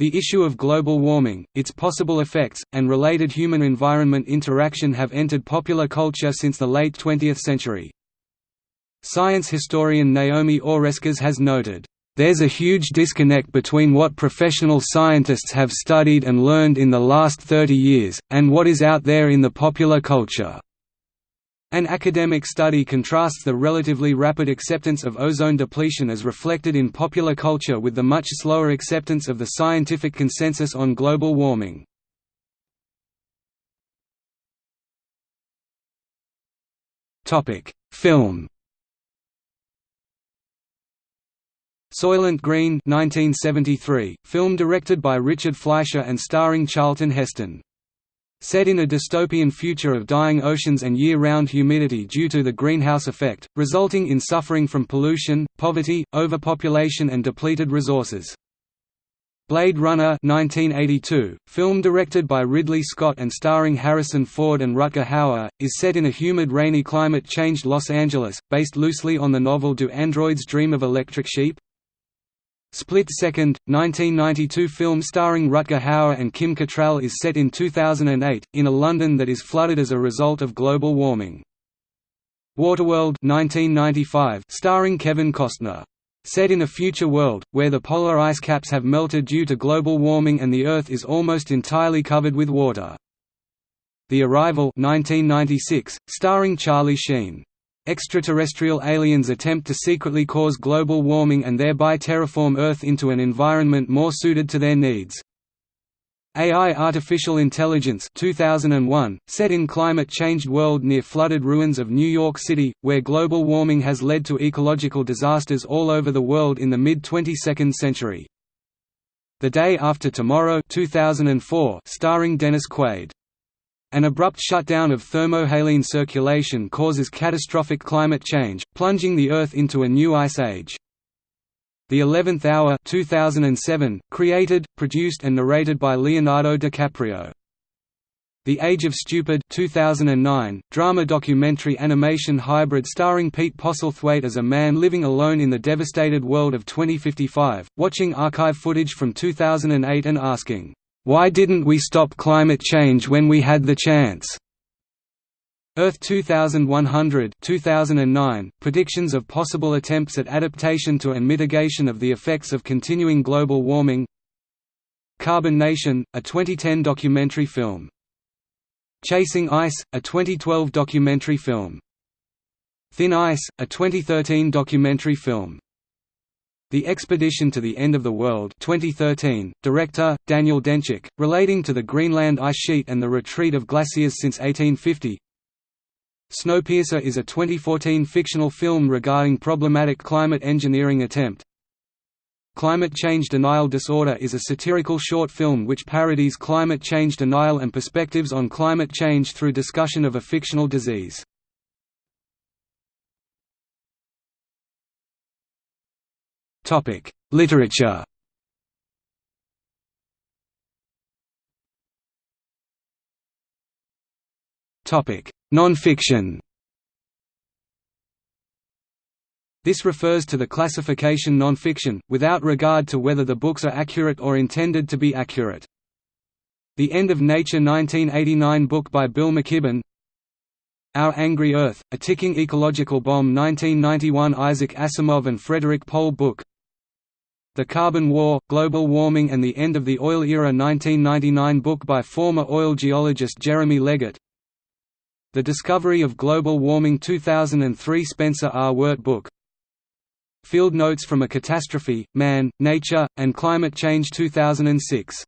The issue of global warming, its possible effects, and related human-environment interaction have entered popular culture since the late 20th century. Science historian Naomi Oreskes has noted, "...there's a huge disconnect between what professional scientists have studied and learned in the last 30 years, and what is out there in the popular culture." An academic study contrasts the relatively rapid acceptance of ozone depletion as reflected in popular culture with the much slower acceptance of the scientific consensus on global warming. Film. Soylent Green 1973, film directed by Richard Fleischer and starring Charlton Heston Set in a dystopian future of dying oceans and year-round humidity due to the greenhouse effect, resulting in suffering from pollution, poverty, overpopulation and depleted resources. Blade Runner 1982, film directed by Ridley Scott and starring Harrison Ford and Rutger Hauer, is set in a humid rainy climate-changed Los Angeles, based loosely on the novel Do Androids Dream of Electric Sheep? Split Second, 1992 film starring Rutger Hauer and Kim Cattrall is set in 2008, in a London that is flooded as a result of global warming. Waterworld 1995, starring Kevin Costner. Set in a future world, where the polar ice caps have melted due to global warming and the Earth is almost entirely covered with water. The Arrival 1996, starring Charlie Sheen. Extraterrestrial aliens attempt to secretly cause global warming and thereby terraform Earth into an environment more suited to their needs. AI Artificial Intelligence 2001, set in climate-changed world near flooded ruins of New York City, where global warming has led to ecological disasters all over the world in the mid-22nd century. The Day After Tomorrow 2004, starring Dennis Quaid. An abrupt shutdown of thermohaline circulation causes catastrophic climate change, plunging the Earth into a new ice age. The Eleventh Hour 2007, created, produced and narrated by Leonardo DiCaprio. The Age of Stupid 2009, drama documentary animation hybrid starring Pete Postlethwaite as a man living alone in the devastated world of 2055, watching archive footage from 2008 and asking, why didn't we stop climate change when we had the chance? Earth 2100 2009, predictions of possible attempts at adaptation to and mitigation of the effects of continuing global warming Carbon Nation, a 2010 documentary film. Chasing Ice, a 2012 documentary film. Thin Ice, a 2013 documentary film. The Expedition to the End of the World 2013, director, Daniel Dencik, relating to the Greenland ice sheet and the retreat of glaciers since 1850 Snowpiercer is a 2014 fictional film regarding problematic climate engineering attempt. Climate Change Denial Disorder is a satirical short film which parodies climate change denial and perspectives on climate change through discussion of a fictional disease. Topic: Literature. Topic: Nonfiction. This refers to the classification nonfiction, without regard to whether the books are accurate or intended to be accurate. The End of Nature 1989 book by Bill McKibben Our Angry Earth, A Ticking Ecological Bomb 1991 Isaac Asimov and Frederik Pohl book the Carbon War, Global Warming and the End of the Oil Era 1999 book by former oil geologist Jeremy Leggett The Discovery of Global Warming 2003 Spencer R. Weart book Field Notes from a Catastrophe, Man, Nature, and Climate Change 2006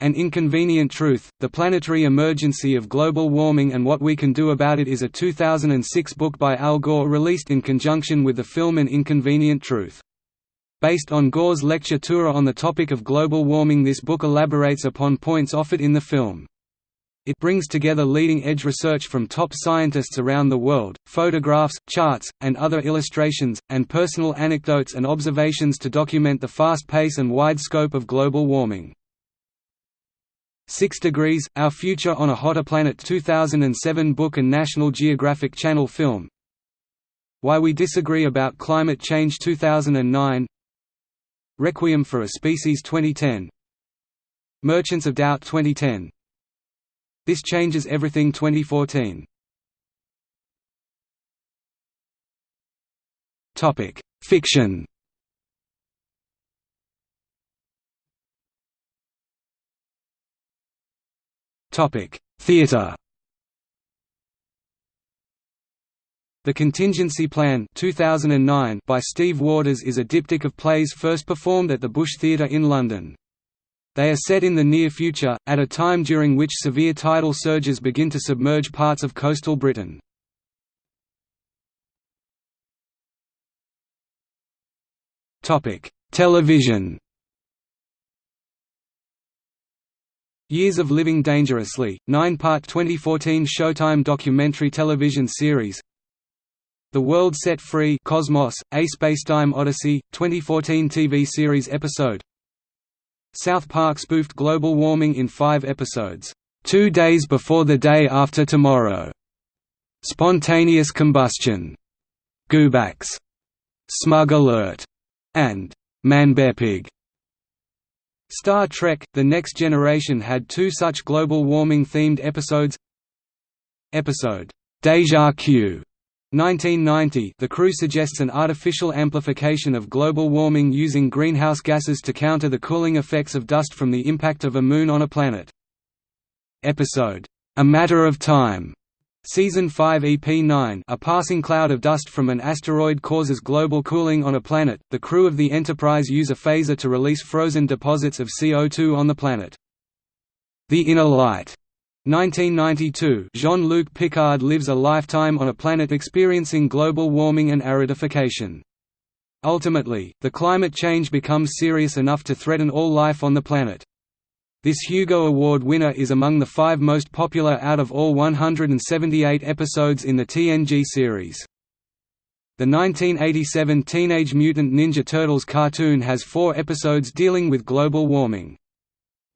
An Inconvenient Truth, The Planetary Emergency of Global Warming and What We Can Do About It is a 2006 book by Al Gore released in conjunction with the film An Inconvenient Truth. Based on Gore's lecture tour on the topic of global warming this book elaborates upon points offered in the film. It brings together leading-edge research from top scientists around the world, photographs, charts, and other illustrations, and personal anecdotes and observations to document the fast pace and wide scope of global warming. 6 Degrees, Our Future on a Hotter Planet 2007 book and National Geographic Channel film Why We Disagree About Climate Change 2009 Requiem for a Species 2010, Merchants of Doubt 2010 This Changes Everything 2014 Topic: Fiction. Topic: Theatre. The Contingency Plan 2009 by Steve Waters is a diptych of plays first performed at the Bush Theatre in London. They are set in the near future, at a time during which severe tidal surges begin to submerge parts of coastal Britain. Television Years of Living Dangerously, nine-part 2014 Showtime documentary television series the World Set Free Cosmos, A Spacetime Odyssey, 2014 TV series episode. South Park spoofed global warming in five episodes, Two Days Before the Day After Tomorrow", Spontaneous Combustion, Goobacks, Smug Alert, and Manbearpig. Star Trek – The Next Generation had two such global warming-themed episodes. Episode, Deja Q 1990 the crew suggests an artificial amplification of global warming using greenhouse gases to counter the cooling effects of dust from the impact of a moon on a planet. Episode, A Matter of Time, Season 5 EP9 A passing cloud of dust from an asteroid causes global cooling on a planet. The crew of the Enterprise use a phaser to release frozen deposits of CO2 on the planet. The Inner Light 1992 Jean-Luc Picard lives a lifetime on a planet experiencing global warming and aridification. Ultimately, the climate change becomes serious enough to threaten all life on the planet. This Hugo Award winner is among the five most popular out of all 178 episodes in the TNG series. The 1987 Teenage Mutant Ninja Turtles cartoon has four episodes dealing with global warming.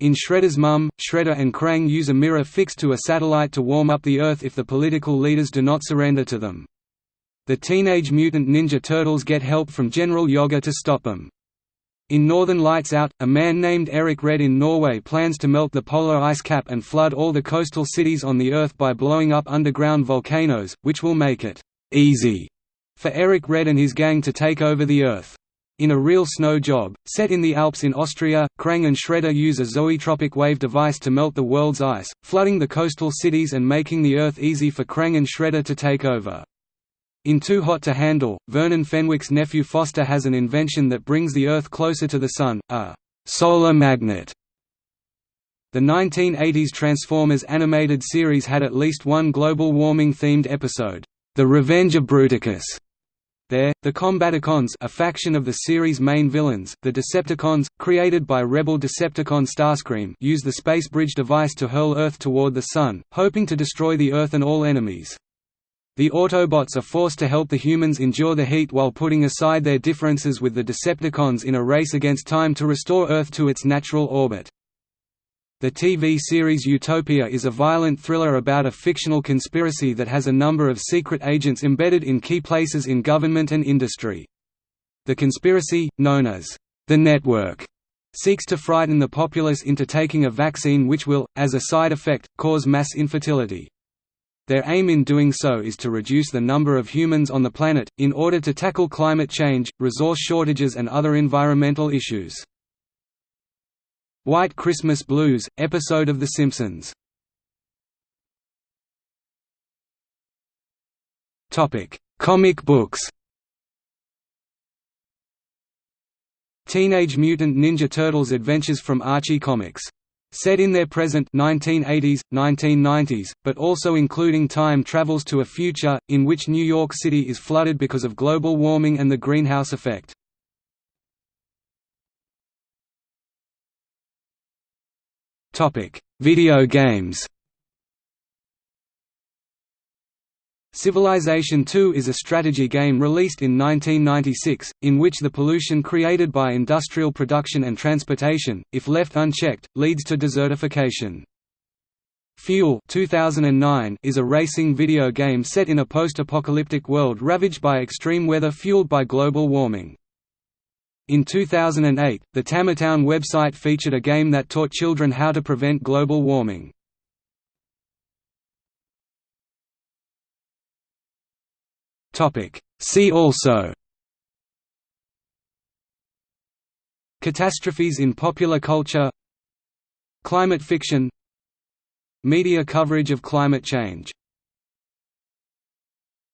In Shredder's Mum, Shredder and Krang use a mirror fixed to a satellite to warm up the Earth if the political leaders do not surrender to them. The Teenage Mutant Ninja Turtles get help from General Yoga to stop them. In Northern Lights Out, a man named Eric Red in Norway plans to melt the polar ice cap and flood all the coastal cities on the Earth by blowing up underground volcanoes, which will make it «easy» for Eric Red and his gang to take over the Earth. In a real snow job, set in the Alps in Austria, Krang and Shredder use a zoetropic wave device to melt the world's ice, flooding the coastal cities and making the Earth easy for Krang and Shredder to take over. In Too Hot to Handle, Vernon Fenwick's nephew Foster has an invention that brings the Earth closer to the Sun, a «solar magnet». The 1980s Transformers animated series had at least one global warming-themed episode, The Revenge of Bruticus, there, the Combaticons a faction of the series' main villains, the Decepticons, created by rebel Decepticon Starscream use the Space Bridge device to hurl Earth toward the Sun, hoping to destroy the Earth and all enemies. The Autobots are forced to help the humans endure the heat while putting aside their differences with the Decepticons in a race against time to restore Earth to its natural orbit. The TV series Utopia is a violent thriller about a fictional conspiracy that has a number of secret agents embedded in key places in government and industry. The conspiracy, known as the Network, seeks to frighten the populace into taking a vaccine which will, as a side effect, cause mass infertility. Their aim in doing so is to reduce the number of humans on the planet, in order to tackle climate change, resource shortages and other environmental issues. White Christmas Blues, episode of The Simpsons. Comic books. Teenage Mutant Ninja Turtles Adventures from Archie Comics. Set in their present 1980s, 1990s, but also including time travels to a future, in which New York City is flooded because of global warming and the greenhouse effect. Topic: Video games. Civilization II is a strategy game released in 1996, in which the pollution created by industrial production and transportation, if left unchecked, leads to desertification. Fuel 2009 is a racing video game set in a post-apocalyptic world ravaged by extreme weather fueled by global warming. In 2008, the Tamatown website featured a game that taught children how to prevent global warming. See also. Catastrophes in popular culture. Climate fiction. Media coverage of climate change